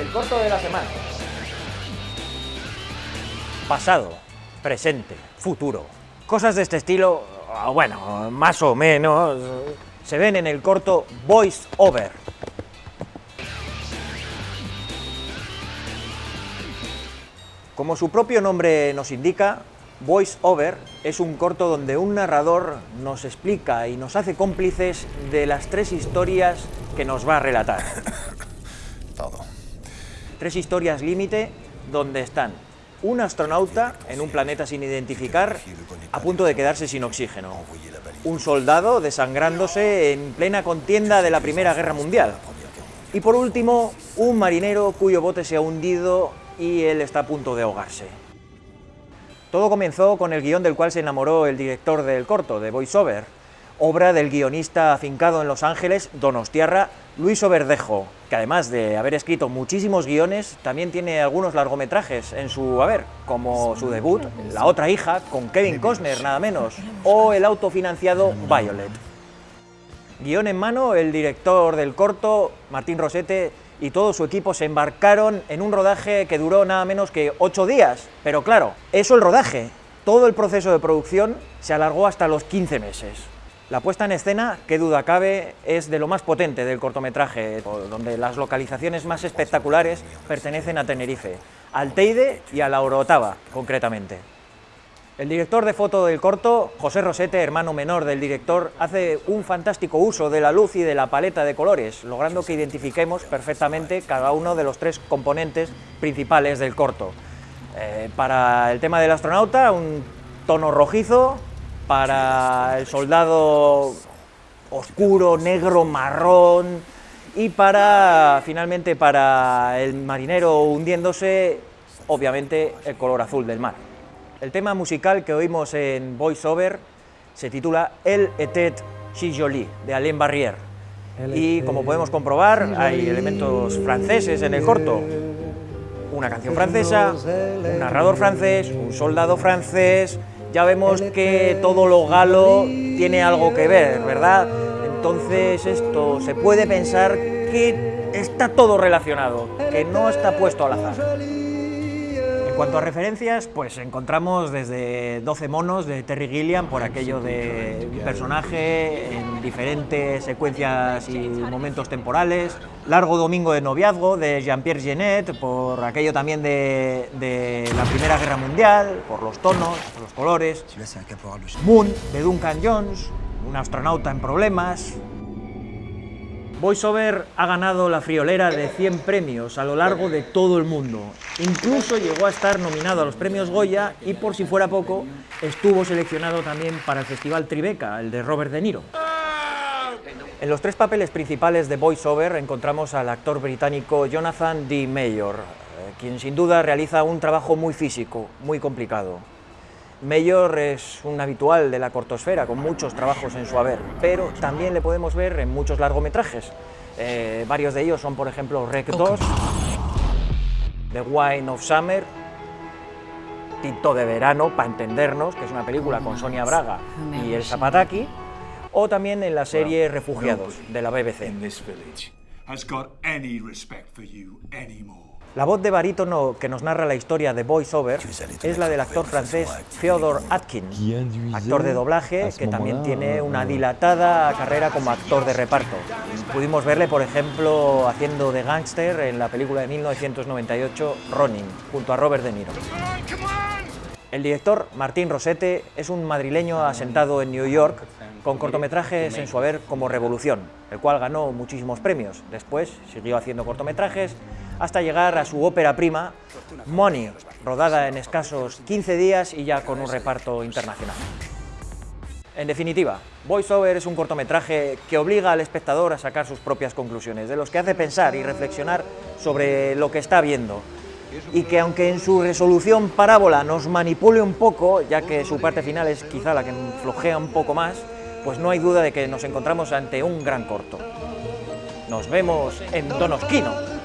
El corto de la semana. Pasado, presente, futuro. Cosas de este estilo, ah, bueno, más o menos, se ven en el corto Voice Over. Como su propio nombre nos indica, Voice Over es un corto donde un narrador nos explica y nos hace cómplices de las tres historias que nos va a relatar. Tres historias límite donde están un astronauta en un planeta sin identificar a punto de quedarse sin oxígeno, un soldado desangrándose en plena contienda de la Primera Guerra Mundial y por último un marinero cuyo bote se ha hundido y él está a punto de ahogarse. Todo comenzó con el guion del cual se enamoró el director del corto, de VoiceOver, obra del guionista afincado en Los Ángeles, Donostiarra, Luis Oberdejo, que además de haber escrito muchísimos guiones, también tiene algunos largometrajes en su haber, como su debut, La otra hija, con Kevin Costner, nada menos, o el autofinanciado Violet. Guión en mano, el director del corto, Martín Rosete, y todo su equipo se embarcaron en un rodaje que duró nada menos que ocho días. Pero claro, eso el rodaje. Todo el proceso de producción se alargó hasta los 15 meses. La puesta en escena, qué duda cabe, es de lo más potente del cortometraje, donde las localizaciones más espectaculares pertenecen a Tenerife, al Teide y a la Orotava, concretamente. El director de foto del corto, José Rosete, hermano menor del director, hace un fantástico uso de la luz y de la paleta de colores, logrando que identifiquemos perfectamente cada uno de los tres componentes principales del corto. Eh, para el tema del astronauta, un tono rojizo, para el soldado oscuro, negro, marrón, y para, finalmente, para el marinero hundiéndose, obviamente, el color azul del mar. El tema musical que oímos en Voice Over se titula El était si joli, de Alain Barrière. Y como podemos comprobar, hay elementos franceses en el corto. Una canción francesa, un narrador francés, un soldado francés... Ya vemos que todo lo galo tiene algo que ver, ¿verdad? Entonces esto se puede pensar que está todo relacionado, que no está puesto al azar. En cuanto a referencias, pues encontramos desde 12 monos de Terry Gilliam, por aquello de un personaje en diferentes secuencias y momentos temporales, Largo Domingo de Noviazgo de Jean-Pierre Genet, por aquello también de, de, la Primera Guerra Mundial, por los tonos, por los colores, Moon de Duncan Jones, un astronauta en problemas, VoiceOver ha ganado la friolera de 100 premios a lo largo de todo el mundo. Incluso llegó a estar nominado a los premios Goya y, por si fuera poco, estuvo seleccionado también para el Festival Tribeca, el de Robert De Niro. En los tres papeles principales de VoiceOver encontramos al actor británico Jonathan D. Mayor, eh, quien sin duda realiza un trabajo muy físico, muy complicado. Mayor es un habitual de la cortosfera, con muchos trabajos en su haber, pero también le podemos ver en muchos largometrajes. Eh, varios de ellos son, por ejemplo, Rec 2, The Wine of Summer, Tito de Verano, para entendernos, que es una película con Sonia Braga y El Zapataki, o también en la serie Refugiados, de la BBC. La voz de barítono que nos narra la historia de Voice Over es la del actor francés Theodore Atkin, actor de doblaje que también tiene una dilatada carrera como actor de reparto. Pudimos verle, por ejemplo, haciendo de gángster en la película de 1998 Ronin, junto a Robert De Niro. El director, Martín Rosete, es un madrileño asentado en New York con cortometrajes en su haber como Revolución, el cual ganó muchísimos premios. Después siguió haciendo cortometrajes hasta llegar a su ópera prima, Money, rodada en escasos 15 días y ya con un reparto internacional. En definitiva, VoiceOver es un cortometraje que obliga al espectador a sacar sus propias conclusiones, de los que hace pensar y reflexionar sobre lo que está viendo, y que aunque en su resolución parábola nos manipule un poco, ya que su parte final es quizá la que flojea un poco más, pues no hay duda de que nos encontramos ante un gran corto. Nos vemos en Donosquino.